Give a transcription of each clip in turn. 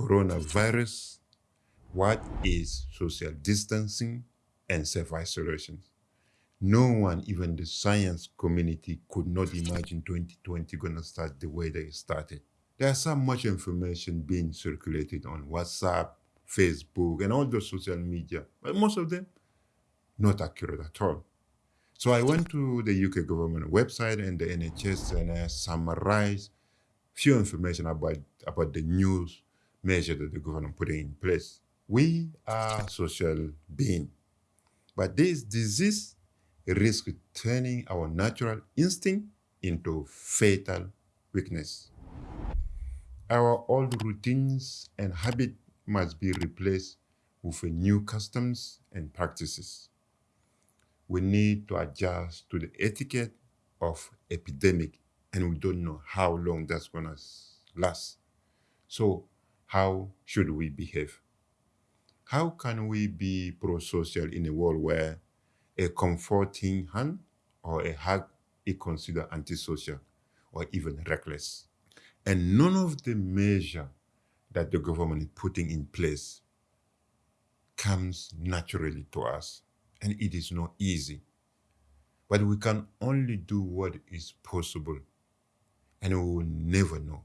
coronavirus, what is social distancing and self-isolation. No one, even the science community, could not imagine 2020 gonna start the way they started. There's so much information being circulated on WhatsApp, Facebook, and all the social media, but most of them not accurate at all. So I went to the UK government website and the NHS and I summarized few information about, about the news measure that the government put in place. We are social being, but this disease risks turning our natural instinct into fatal weakness. Our old routines and habits must be replaced with new customs and practices we need to adjust to the etiquette of epidemic and we don't know how long that's going to last. So how should we behave? How can we be pro-social in a world where a comforting hand or a hug is considered antisocial or even reckless? And none of the measure that the government is putting in place comes naturally to us and it is not easy. But we can only do what is possible, and we will never know.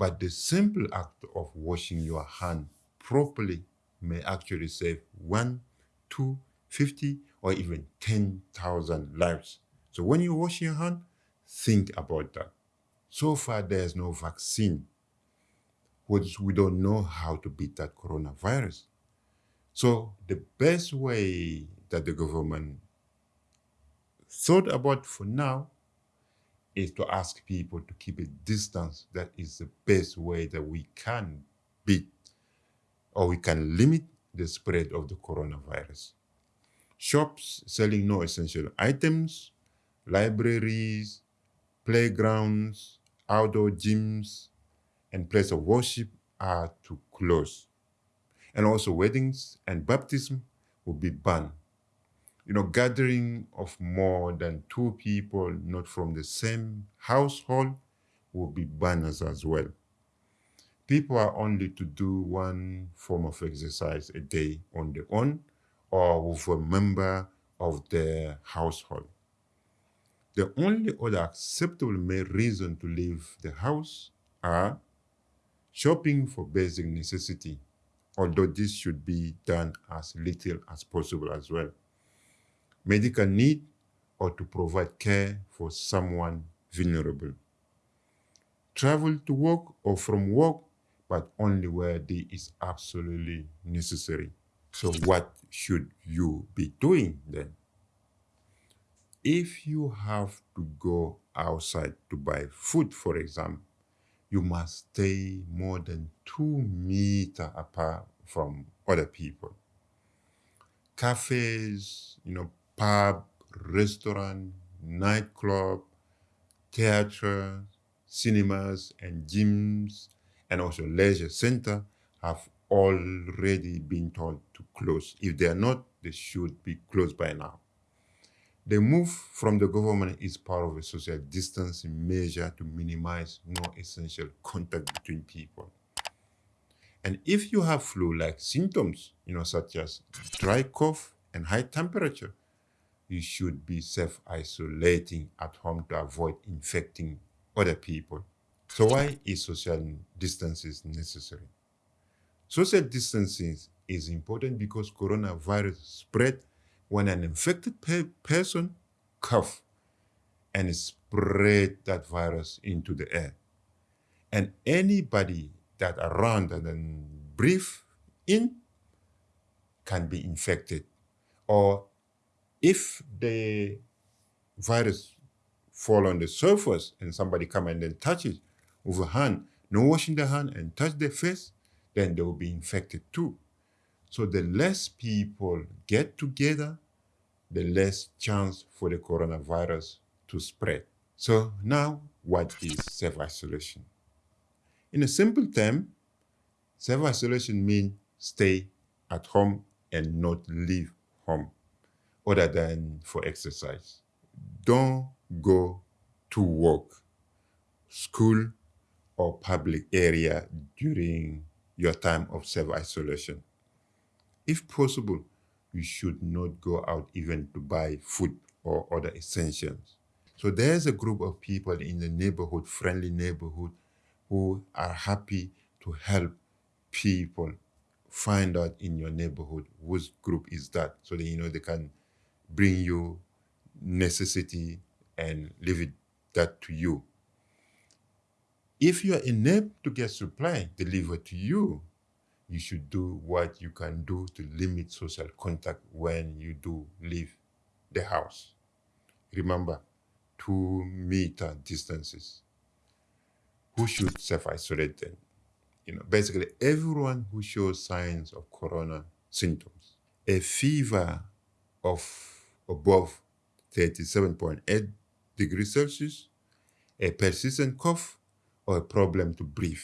But the simple act of washing your hand properly may actually save one, two, fifty, or even 10,000 lives. So when you wash your hand, think about that. So far, there's no vaccine. We don't know how to beat that coronavirus. So the best way that the government thought about for now is to ask people to keep a distance. That is the best way that we can beat or we can limit the spread of the coronavirus. Shops selling no essential items, libraries, playgrounds, outdoor gyms, and places of worship are to close and also weddings and baptism will be banned. You know, gathering of more than two people not from the same household will be banned as, as well. People are only to do one form of exercise a day on their own or with a member of their household. The only other acceptable main reason to leave the house are shopping for basic necessity although this should be done as little as possible as well. Medical need or to provide care for someone vulnerable. Travel to work or from work, but only where it is absolutely necessary. So what should you be doing then? If you have to go outside to buy food, for example, you must stay more than two meters apart from other people. Cafes, you know, pub, restaurant, nightclub, theater, cinemas and gyms, and also leisure center have already been told to close. If they are not, they should be closed by now. The move from the government is part of a social distancing measure to minimize non-essential contact between people. And if you have flu-like symptoms, you know, such as dry cough and high temperature, you should be self-isolating at home to avoid infecting other people. So why is social distancing necessary? Social distancing is important because coronavirus spread when an infected pe person cough and spread that virus into the air. And anybody that around and breathe in can be infected. Or if the virus fall on the surface and somebody come and then touch it with a hand, no washing the hand and touch their face, then they will be infected too. So the less people get together, the less chance for the coronavirus to spread. So now, what is self-isolation? In a simple term, self-isolation means stay at home and not leave home other than for exercise. Don't go to work, school, or public area during your time of self-isolation. If possible, you should not go out even to buy food or other essentials. So there's a group of people in the neighborhood, friendly neighborhood, who are happy to help people find out in your neighborhood which group is that so that you know they can bring you necessity and leave it that to you. If you are unable to get supply delivered to you, you should do what you can do to limit social contact when you do leave the house. Remember, two meter distances. Who should self-isolate then? You know, basically everyone who shows signs of corona symptoms, a fever of above 37.8 degrees Celsius, a persistent cough, or a problem to breathe.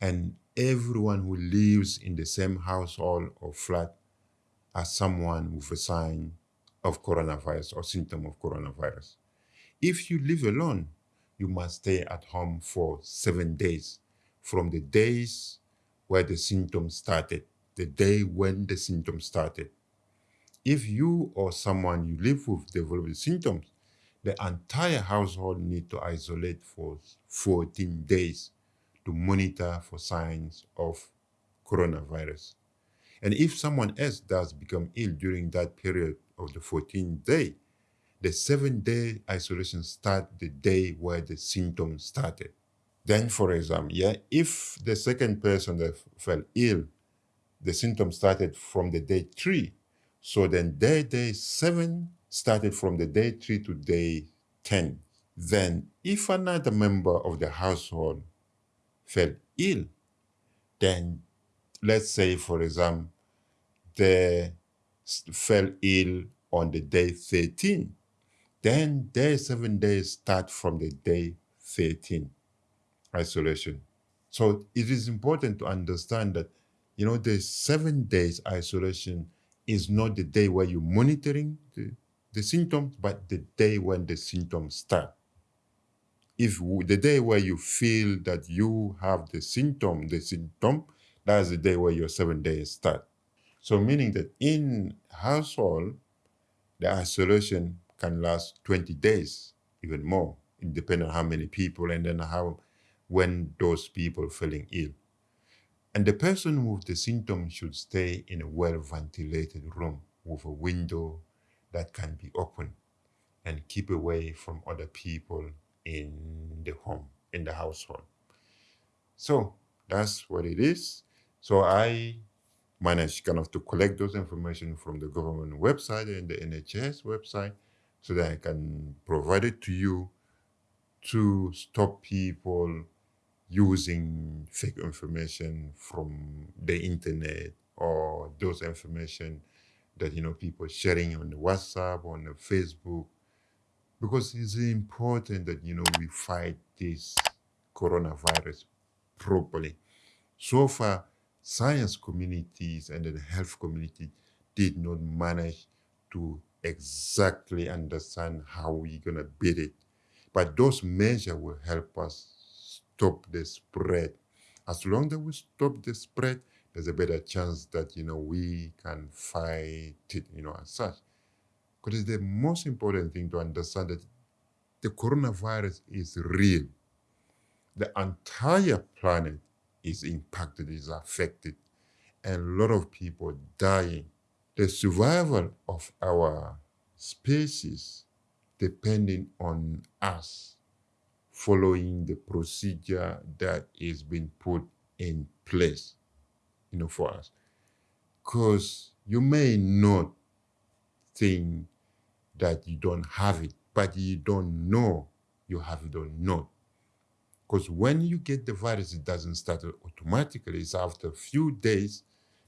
And everyone who lives in the same household or flat as someone with a sign of coronavirus or symptom of coronavirus. If you live alone, you must stay at home for seven days from the days where the symptoms started, the day when the symptoms started. If you or someone you live with develop symptoms, the entire household need to isolate for 14 days to monitor for signs of coronavirus. And if someone else does become ill during that period of the 14th day, the seven day isolation start the day where the symptoms started. Then, for example, yeah, if the second person that fell ill, the symptoms started from the day three, so then day day seven started from the day three to day 10. Then, if another member of the household fell ill, then let's say, for example, they fell ill on the day 13, then day seven days start from the day 13 isolation. So it is important to understand that, you know, the seven days isolation is not the day where you're monitoring the, the symptoms, but the day when the symptoms start. If the day where you feel that you have the symptom, the symptom, that's the day where your seven days start. So meaning that in household, the isolation can last 20 days, even more, depending on how many people and then how, when those people feeling ill. And the person with the symptoms should stay in a well-ventilated room with a window that can be open and keep away from other people in the home, in the household. So that's what it is. So I managed kind of to collect those information from the government website and the NHS website so that I can provide it to you to stop people using fake information from the internet or those information that you know people sharing on the WhatsApp, on the Facebook, because it's important that you know we fight this coronavirus properly. So far, science communities and the health community did not manage to exactly understand how we're gonna beat it. But those measures will help us stop the spread. As long as we stop the spread, there's a better chance that you know we can fight it, you know, as such. Because it's the most important thing to understand that the coronavirus is real. The entire planet is impacted, is affected, and a lot of people dying. The survival of our species depending on us following the procedure that is being put in place you know, for us. Because you may not think that you don't have it, but you don't know you have it or not. Because when you get the virus, it doesn't start automatically. It's after a few days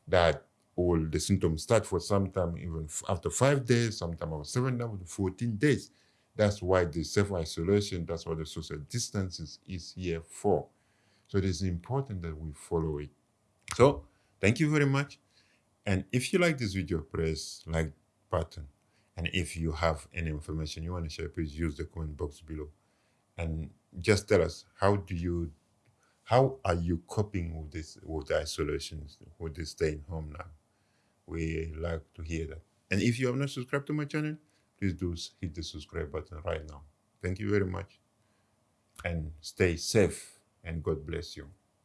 that all the symptoms start for sometime even after five days, sometime after seven, after 14 days. That's why the self-isolation, that's what the social distance is, here for. So it is important that we follow it. So Thank you very much. And if you like this video, press like button. And if you have any information you want to share, please use the comment box below. And just tell us, how do you How are you coping with this, with the isolation, with the staying home now? We like to hear that. And if you have not subscribed to my channel, please do hit the subscribe button right now. Thank you very much. And stay safe and God bless you.